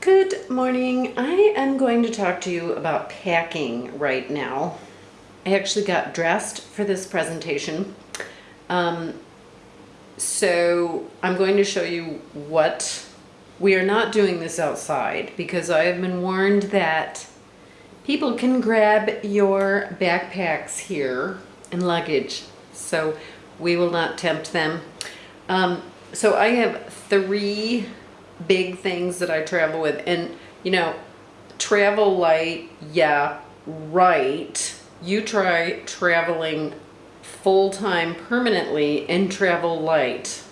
Good morning. I am going to talk to you about packing right now. I actually got dressed for this presentation. Um, so I'm going to show you what we are not doing this outside because I have been warned that people can grab your backpacks here and luggage. So we will not tempt them. Um, so I have three big things that I travel with. And, you know, travel light, yeah, right. You try traveling full-time permanently and travel light.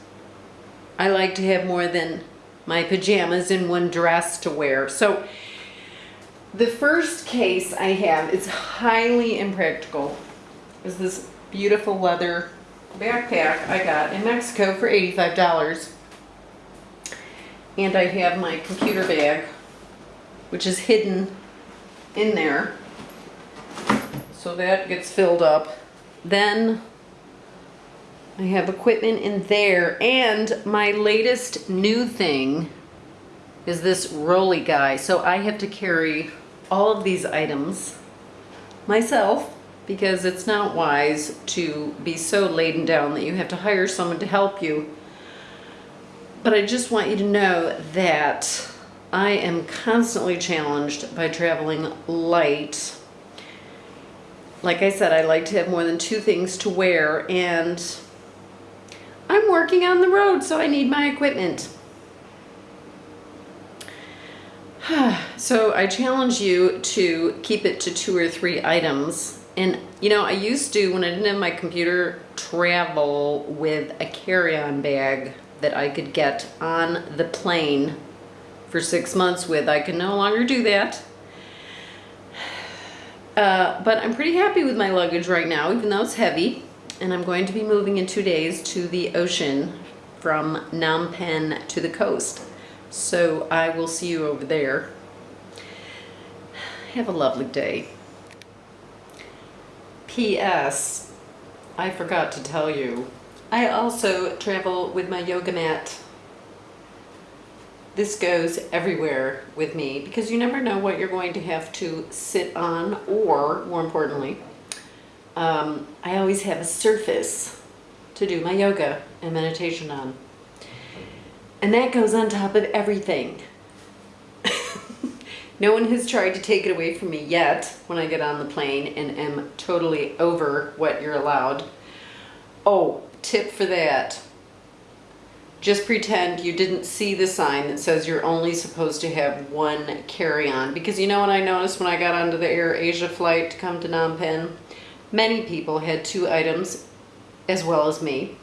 I like to have more than my pajamas and one dress to wear. So the first case I have is highly impractical. Is this beautiful leather backpack I got in Mexico for $85. And I have my computer bag, which is hidden in there. So that gets filled up. Then I have equipment in there. And my latest new thing is this rolly guy. So I have to carry all of these items myself because it's not wise to be so laden down that you have to hire someone to help you. But I just want you to know that I am constantly challenged by traveling light. Like I said, I like to have more than two things to wear and I'm working on the road so I need my equipment. so I challenge you to keep it to two or three items and you know, I used to, when I didn't have my computer, travel with a carry-on bag that I could get on the plane for six months with. I can no longer do that. Uh, but I'm pretty happy with my luggage right now, even though it's heavy. And I'm going to be moving in two days to the ocean from Phnom Penh to the coast. So I will see you over there. Have a lovely day. P.S. I forgot to tell you, I also travel with my yoga mat. This goes everywhere with me because you never know what you're going to have to sit on or, more importantly, um, I always have a surface to do my yoga and meditation on. And that goes on top of everything. No one has tried to take it away from me yet when I get on the plane and am totally over what you're allowed. Oh, tip for that. Just pretend you didn't see the sign that says you're only supposed to have one carry-on. Because you know what I noticed when I got onto the Air Asia flight to come to Phnom Penh? Many people had two items as well as me.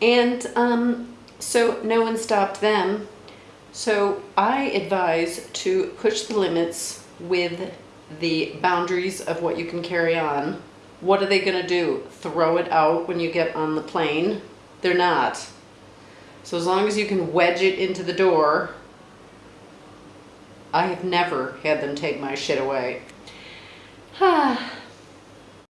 And um, so no one stopped them so I advise to push the limits with the boundaries of what you can carry on. What are they going to do? Throw it out when you get on the plane? They're not. So as long as you can wedge it into the door, I have never had them take my shit away. Ah.